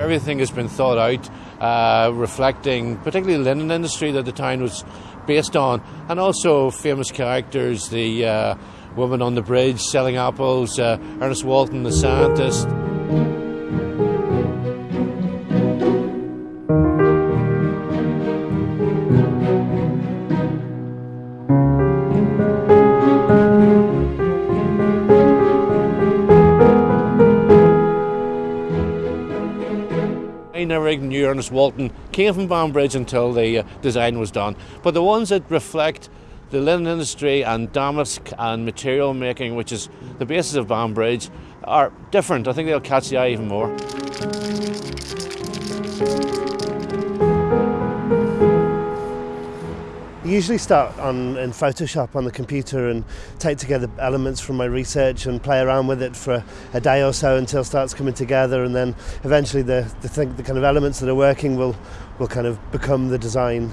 Everything has been thought out, uh, reflecting particularly the linen industry that the town was based on, and also famous characters, the uh, woman on the bridge selling apples, uh, Ernest Walton, the scientist. Knew Ernest Walton came from Banbridge until the uh, design was done. But the ones that reflect the linen industry and damask and material making, which is the basis of Banbridge, are different. I think they'll catch the eye even more. usually start on in Photoshop on the computer and take together elements from my research and play around with it for a, a day or so until it starts coming together and then eventually the, the, thing, the kind of elements that are working will, will kind of become the design.